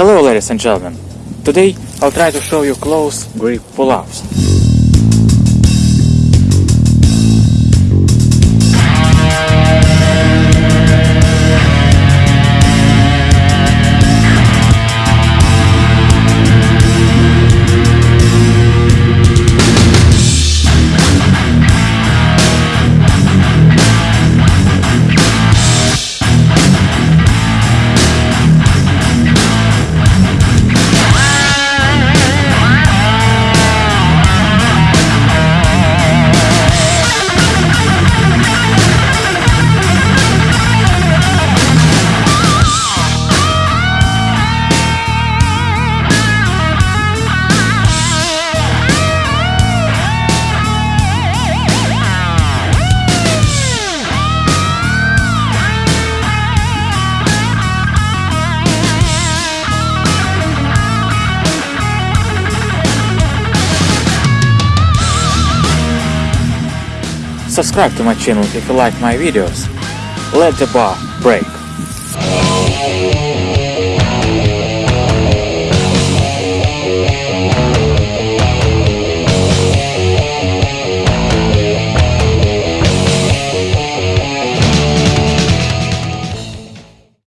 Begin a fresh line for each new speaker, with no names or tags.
Hello ladies and gentlemen. Today I'll try to show you close grip pull-ups. Subscribe to my channel if you like my videos. Let the bar break.